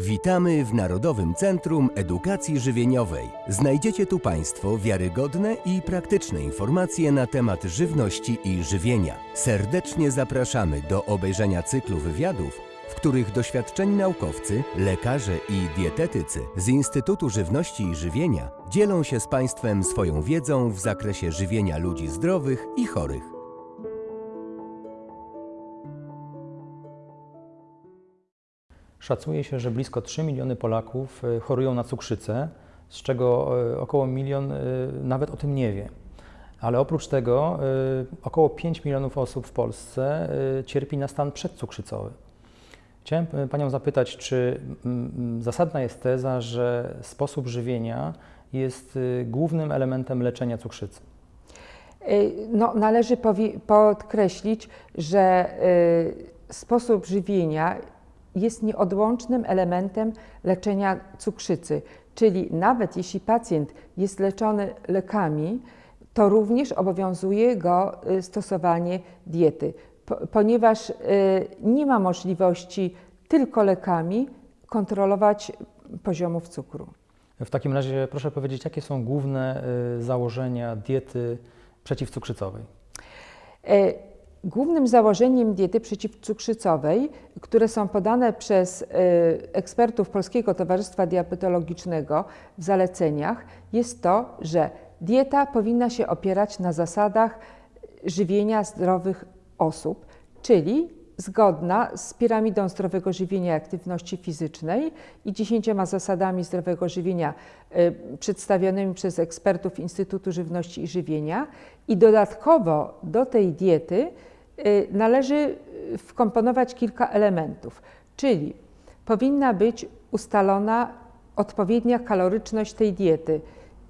Witamy w Narodowym Centrum Edukacji Żywieniowej. Znajdziecie tu Państwo wiarygodne i praktyczne informacje na temat żywności i żywienia. Serdecznie zapraszamy do obejrzenia cyklu wywiadów, w których doświadczeni naukowcy, lekarze i dietetycy z Instytutu Żywności i Żywienia dzielą się z Państwem swoją wiedzą w zakresie żywienia ludzi zdrowych i chorych. Szacuje się, że blisko 3 miliony Polaków y, chorują na cukrzycę, z czego y, około milion y, nawet o tym nie wie. Ale oprócz tego około 5 milionów osób w Polsce cierpi na stan przedcukrzycowy. Chciałem Panią zapytać, czy mm, mm, zasadna jest teza, że sposób żywienia jest głównym elementem leczenia cukrzycy? No, należy podkreślić, że sposób żywienia jest nieodłącznym elementem leczenia cukrzycy. Czyli nawet jeśli pacjent jest leczony lekami, to również obowiązuje go y, stosowanie diety, ponieważ y, nie ma możliwości tylko lekami kontrolować poziomów cukru. W takim razie proszę powiedzieć, jakie są główne y, założenia diety przeciwcukrzycowej? Głównym założeniem diety przeciwcukrzycowej, które są podane przez y, ekspertów Polskiego Towarzystwa Diabetologicznego w zaleceniach, jest to, że dieta powinna się opierać na zasadach żywienia zdrowych osób, czyli zgodna z piramidą zdrowego żywienia i aktywności fizycznej i dziesięcioma zasadami zdrowego żywienia y, przedstawionymi przez ekspertów Instytutu Żywności i Żywienia. I dodatkowo do tej diety należy wkomponować kilka elementów, czyli powinna być ustalona odpowiednia kaloryczność tej diety.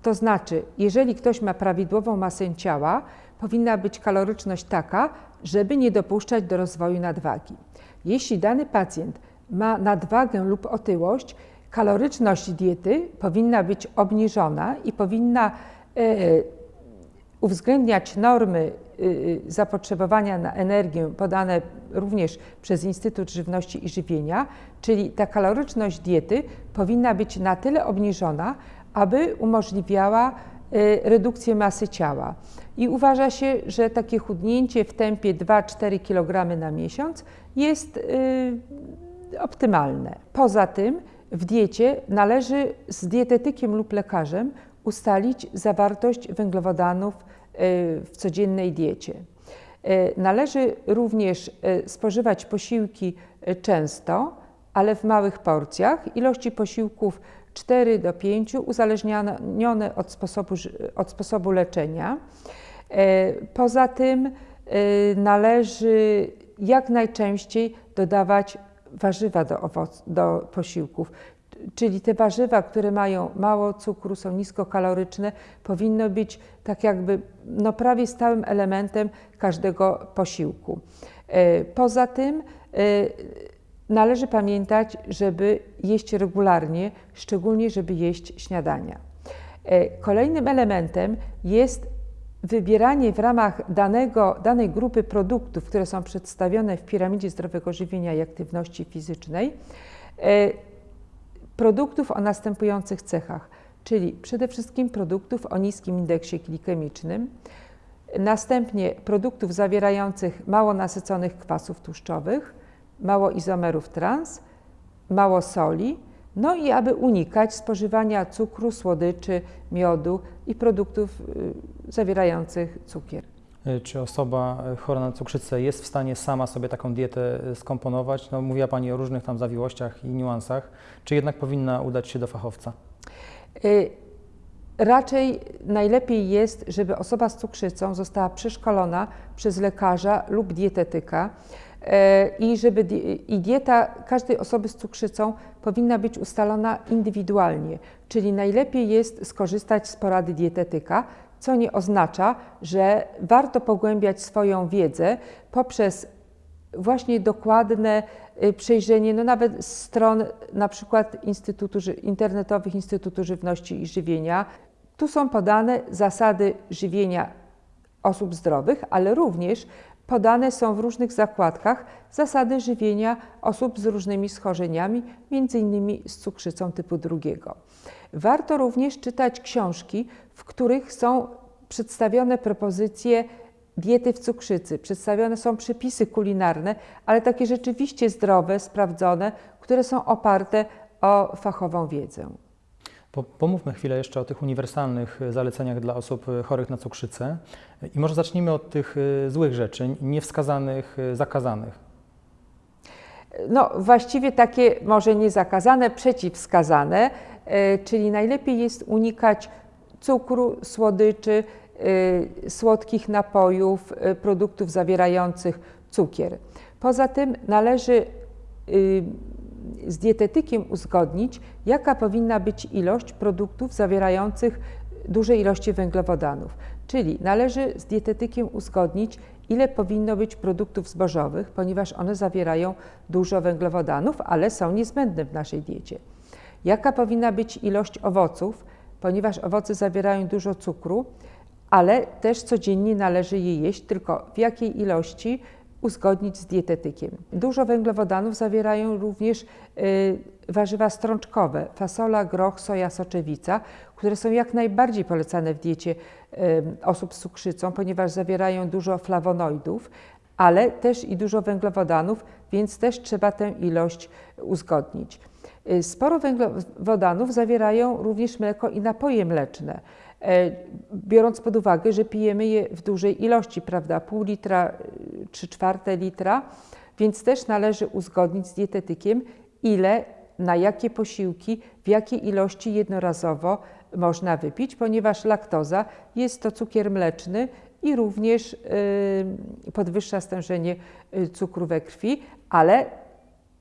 To znaczy, jeżeli ktoś ma prawidłową masę ciała, powinna być kaloryczność taka, żeby nie dopuszczać do rozwoju nadwagi. Jeśli dany pacjent ma nadwagę lub otyłość, kaloryczność diety powinna być obniżona i powinna y, uwzględniać normy y, y, zapotrzebowania na energię podane również przez Instytut Żywności i Żywienia, czyli ta kaloryczność diety powinna być na tyle obniżona, aby umożliwiała y, redukcję masy ciała. I uważa się, że takie chudnięcie w tempie 2-4 kg na miesiąc jest optymalne. Poza tym w diecie należy z dietetykiem lub lekarzem ustalić zawartość węglowodanów y, w codziennej diecie. Y, należy również y, spożywać posiłki często, ale w małych porcjach. Ilości posiłków 4 do 5, uzależnione od sposobu, od sposobu leczenia. Poza tym należy jak najczęściej dodawać warzywa do, do posiłków, czyli te warzywa, które mają mało cukru, są niskokaloryczne, powinno być tak jakby no prawie stałym elementem każdego posiłku. E, poza tym e, należy pamiętać, żeby jeść regularnie, szczególnie żeby jeść śniadania. E, kolejnym elementem jest wybieranie w ramach danego, danej grupy produktów, które są przedstawione w piramidzie zdrowego żywienia i aktywności fizycznej, produktów o następujących cechach, czyli przede wszystkim produktów o niskim indeksie glikemicznym, następnie produktów zawierających mało nasyconych kwasów tłuszczowych, mało izomerów trans, mało soli, no i aby unikać spożywania cukru, słodyczy, miodu i produktów y, zawierających cukier. E, czy osoba e, chora na cukrzycę jest w stanie sama sobie taką dietę e, skomponować? No, mówiła Pani o różnych tam zawiłościach i niuansach. Czy jednak powinna udać się do fachowca? Raczej najlepiej jest, żeby osoba z cukrzycą została przeszkolona przez lekarza lub dietetyka i żeby i dieta każdej osoby z cukrzycą powinna być ustalona indywidualnie, czyli najlepiej jest skorzystać z porady dietetyka, co nie oznacza, że warto pogłębiać swoją wiedzę poprzez właśnie dokładne y, przejrzenie, no nawet stron na przykład Instytutu, internetowych Instytutu Żywności i Żywienia. Tu są podane zasady żywienia osób zdrowych, ale również podane są w różnych zakładkach zasady żywienia osób z różnymi schorzeniami, m.in. z cukrzycą typu drugiego. Warto również czytać książki, w których są przedstawione propozycje diety w cukrzycy. Przedstawione są przepisy kulinarne, ale takie rzeczywiście zdrowe, sprawdzone, które są oparte o fachową wiedzę. Po, pomówmy chwilę jeszcze o tych uniwersalnych y, zaleceniach dla osób y, chorych na cukrzycę. I może zacznijmy od tych y, złych rzeczy, niewskazanych, zakazanych. No, właściwie takie może nie zakazane, przeciwwskazane, czyli najlepiej jest unikać cukru, słodyczy, słodkich napojów, produktów zawierających cukier. Poza tym należy z dietetykiem uzgodnić, jaka powinna być ilość produktów zawierających duże ilości węglowodanów. Czyli należy z dietetykiem uzgodnić, ile powinno być produktów zbożowych, ponieważ one zawierają dużo węglowodanów, ale są niezbędne w naszej diecie. Jaka powinna być ilość owoców, ponieważ owoce zawierają dużo cukru, ale też codziennie należy je jeść, tylko w jakiej ilości uzgodnić z dietetykiem. Dużo węglowodanów zawierają również y, warzywa strączkowe, fasola, groch, soja, soczewica, które są jak najbardziej polecane w diecie y, osób z cukrzycą, ponieważ zawierają dużo flawonoidów, ale też i dużo węglowodanów, więc też trzeba tę ilość uzgodnić. Y, sporo węglowodanów zawierają również mleko i napoje mleczne. E, biorąc pod uwagę, że pijemy je w dużej ilości, prawda, pół litra, trzy czwarte litra, więc też należy uzgodnić z dietetykiem, ile, na jakie posiłki, w jakiej ilości jednorazowo można wypić, ponieważ laktoza jest to cukier mleczny i również y, podwyższa stężenie cukru we krwi, ale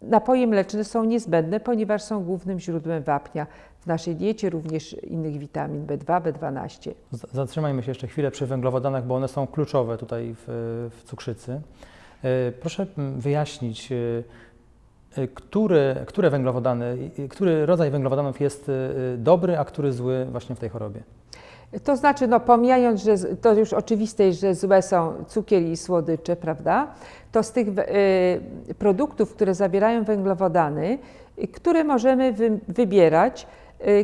napoje mleczne są niezbędne, ponieważ są głównym źródłem wapnia w naszej diecie, również innych witamin B2, B12. Zatrzymajmy się jeszcze chwilę przy węglowodanach, bo one są kluczowe tutaj w, w cukrzycy. E, proszę wyjaśnić, e, e, który, które węglowodany, który rodzaj węglowodanów jest dobry, a który zły właśnie w tej chorobie? To znaczy, no pomijając, że to już oczywiste jest, że złe są cukier i słodycze, prawda? To z tych produktów, które zawierają węglowodany, które możemy wy, wybierać,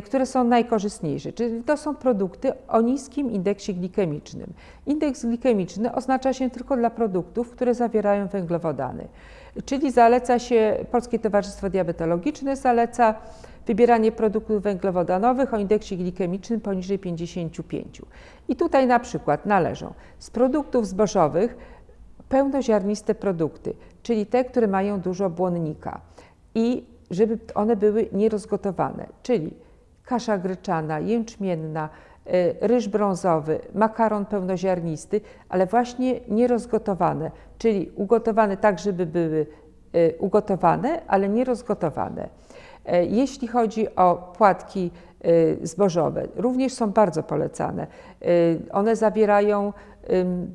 które są najkorzystniejsze. Czyli to są produkty o niskim indeksie glikemicznym. Indeks glikemiczny oznacza się tylko dla produktów, które zawierają węglowodany. Czyli zaleca się, Polskie Towarzystwo Diabetologiczne zaleca wybieranie produktów węglowodanowych o indeksie glikemicznym poniżej 55. I tutaj na przykład należą z produktów zbożowych pełnoziarniste produkty, czyli te, które mają dużo błonnika i żeby one były nierozgotowane, czyli kasza gryczana, jęczmienna, e, ryż brązowy, makaron pełnoziarnisty, ale właśnie nierozgotowane, czyli ugotowane tak, żeby były e, ugotowane, ale nierozgotowane. E, jeśli chodzi o płatki zbożowe, również są bardzo polecane. One zawierają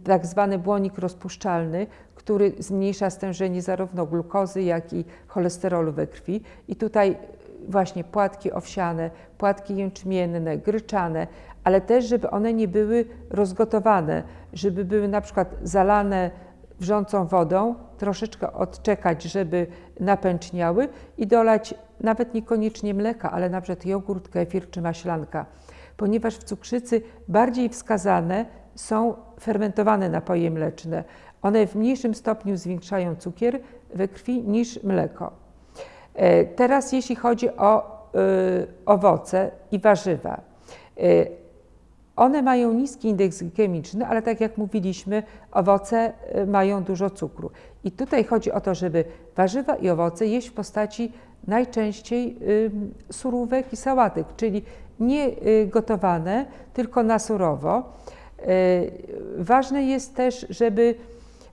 tak zwany błonik rozpuszczalny, który zmniejsza stężenie zarówno glukozy, jak i cholesterolu we krwi. I tutaj właśnie płatki owsiane, płatki jęczmienne, gryczane, ale też, żeby one nie były rozgotowane, żeby były na przykład zalane wrzącą wodą, troszeczkę odczekać, żeby napęczniały i dolać nawet niekoniecznie mleka, ale na przykład jogurt, kefir czy maślanka, ponieważ w cukrzycy bardziej wskazane są fermentowane napoje mleczne. One w mniejszym stopniu zwiększają cukier we krwi niż mleko. E, teraz jeśli chodzi o y, owoce i warzywa. Y, one mają niski indeks glikemiczny, ale tak jak mówiliśmy, owoce y, mają dużo cukru. I tutaj chodzi o to, żeby warzywa i owoce jeść w postaci najczęściej surówek i sałatek, czyli nie gotowane, tylko na surowo. Ważne jest też, żeby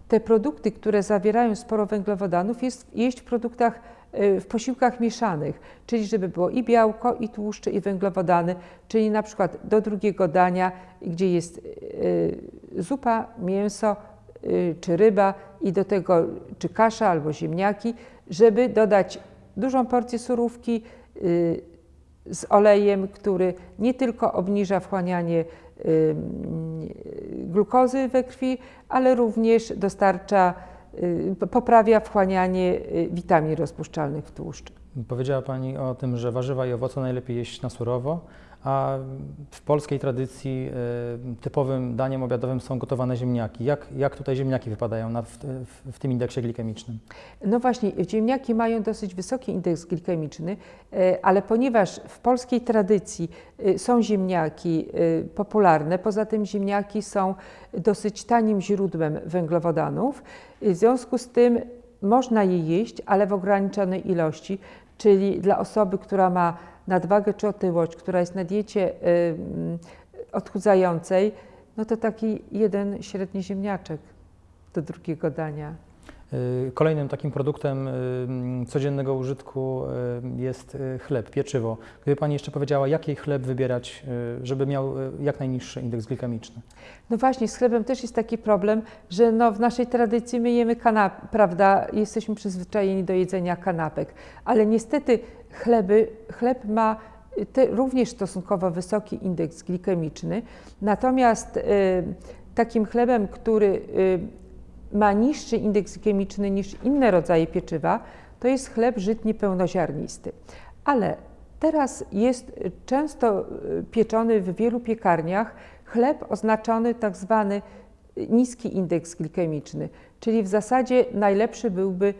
te produkty, które zawierają sporo węglowodanów, jeść w produktach w posiłkach mieszanych, czyli żeby było i białko, i tłuszcze, i węglowodany, czyli na przykład do drugiego dania, gdzie jest y, zupa, mięso y, czy ryba i do tego czy kasza albo ziemniaki, żeby dodać dużą porcję surówki y, z olejem, który nie tylko obniża wchłanianie glukozy we krwi, ale również dostarcza, y, poprawia wchłanianie y, witamin rozpuszczalnych w tłuszcz. Powiedziała Pani o tym, że warzywa i owoce najlepiej jeść na surowo, a w polskiej tradycji y, typowym daniem obiadowym są gotowane ziemniaki. Jak, jak tutaj ziemniaki wypadają na, w, w, tym indeksie glikemicznym? No właśnie, ziemniaki mają dosyć wysoki indeks glikemiczny, e, ale ponieważ w polskiej tradycji e, są ziemniaki popularne, poza tym ziemniaki są dosyć tanim źródłem węglowodanów, w związku z tym można je jeść, ale w ograniczonej ilości, czyli dla osoby, która ma nadwagę czy otyłość, która jest na diecie y, mm, odchudzającej, no to taki jeden średni ziemniaczek do drugiego dania. Y, Kolejnym takim produktem y, codziennego użytku y, jest chleb, pieczywo. Gdyby Pani jeszcze powiedziała, jaki chleb wybierać, żeby miał jak najniższy indeks glikemiczny? No właśnie, z chlebem też jest taki problem, że no w naszej tradycji my jemy kanap, prawda, jesteśmy przyzwyczajeni do jedzenia kanapek, ale niestety chleby, chleb ma te, również stosunkowo wysoki indeks glikemiczny, natomiast y, takim chlebem, który y, ma niższy indeks glikemiczny niż inne rodzaje pieczywa, to jest chleb żytni pełnoziarnisty. Ale teraz jest często y, pieczony w wielu piekarniach chleb oznaczony tak zwany niski indeks glikemiczny, czyli w zasadzie najlepszy byłby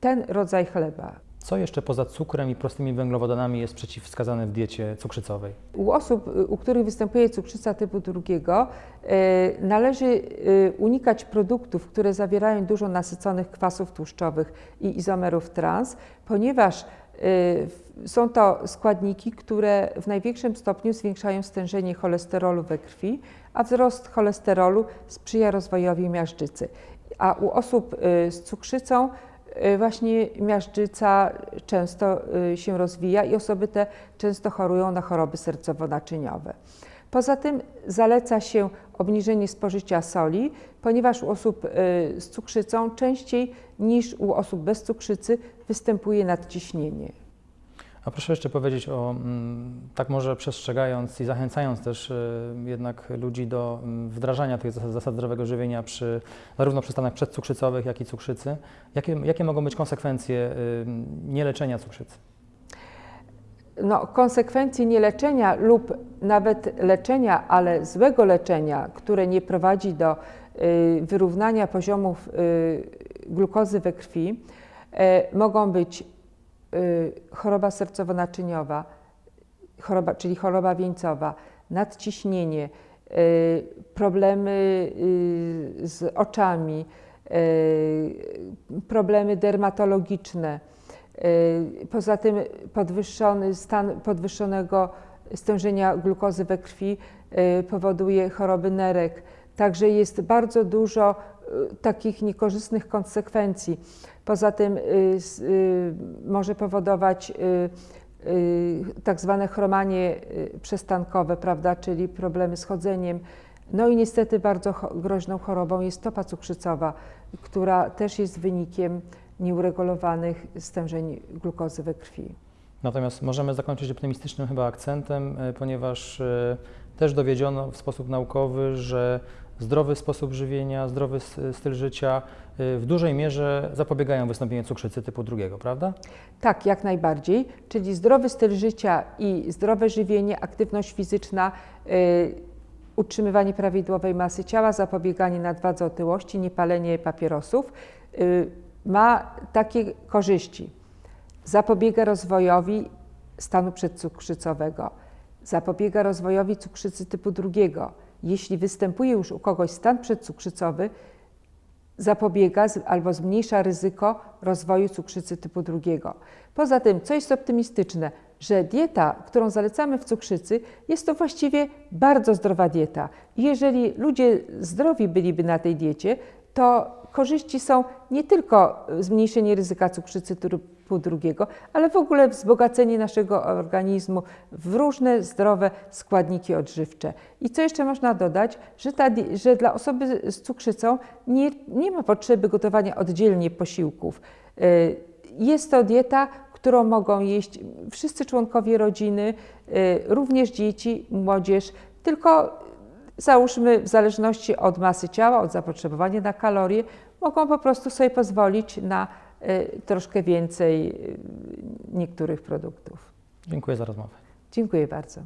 ten rodzaj chleba. Co jeszcze poza cukrem i prostymi węglowodanami jest przeciwwskazane w diecie cukrzycowej? U osób, u których występuje cukrzyca typu drugiego, e, należy e, unikać produktów, które zawierają dużo nasyconych kwasów tłuszczowych i izomerów trans, ponieważ e, są to składniki, które w największym stopniu zwiększają stężenie cholesterolu we krwi, a wzrost cholesterolu sprzyja rozwojowi miażdżycy. A u osób z cukrzycą właśnie miażdżyca często e, się rozwija i osoby te często chorują na choroby sercowo-naczyniowe. Poza tym zaleca się obniżenie spożycia soli, ponieważ u osób y, z cukrzycą częściej niż u osób bez cukrzycy występuje nadciśnienie. A proszę jeszcze powiedzieć o, mm, tak może przestrzegając i zachęcając też y, jednak ludzi do mm, wdrażania tych zasad, zasad zdrowego żywienia przy, zarówno przy stanach przedcukrzycowych, jak i cukrzycy, jakie, jakie mogą być konsekwencje y, nieleczenia cukrzycy? No, konsekwencje nieleczenia lub nawet leczenia, ale złego leczenia, które nie prowadzi do y, wyrównania poziomów y, glukozy we krwi, e, mogą być y, choroba sercowo-naczyniowa, choroba, czyli choroba wieńcowa, nadciśnienie, y, problemy y, z oczami, y, problemy dermatologiczne. Y, Poza tym podwyższony stan podwyższonego stężenia glukozy we krwi y, powoduje choroby nerek. Także jest bardzo dużo y, takich niekorzystnych konsekwencji. Poza tym y, y, może powodować y, y, tak zwane chromanie y, przestankowe, prawda, czyli problemy z chodzeniem. No i niestety bardzo groźną chorobą jest stopa cukrzycowa, która też jest wynikiem nieuregulowanych stężeń glukozy we krwi. Natomiast możemy zakończyć optymistycznym chyba akcentem, y, ponieważ y, też dowiedziono w sposób naukowy, że zdrowy sposób żywienia, zdrowy styl życia y, w dużej mierze zapobiegają wystąpieniu cukrzycy typu drugiego, prawda? Tak, jak najbardziej, czyli zdrowy styl życia i zdrowe żywienie, aktywność fizyczna, y, utrzymywanie prawidłowej masy ciała, zapobieganie nadwadze otyłości, niepalenie papierosów y, ma takie korzyści. Zapobiega rozwojowi stanu przedcukrzycowego, zapobiega rozwojowi cukrzycy typu drugiego. Jeśli występuje już u kogoś stan przedcukrzycowy, zapobiega albo zmniejsza ryzyko rozwoju cukrzycy typu drugiego. Poza tym, co jest optymistyczne, że dieta, którą zalecamy w cukrzycy, jest to właściwie bardzo zdrowa dieta. Jeżeli ludzie zdrowi byliby na tej diecie, to korzyści są nie tylko zmniejszenie ryzyka cukrzycy typu drugiego, ale w ogóle wzbogacenie naszego organizmu w różne zdrowe składniki odżywcze. I co jeszcze można dodać, że, ta, że dla osoby z cukrzycą nie, nie ma potrzeby gotowania oddzielnie posiłków. Y, Jest to dieta, którą mogą jeść wszyscy członkowie rodziny, y, również dzieci, młodzież, tylko załóżmy w zależności od masy ciała, od zapotrzebowania na kalorie, mogą po prostu sobie pozwolić na y, troszkę więcej y, niektórych produktów. Dziękuję za rozmowę. Dziękuję bardzo.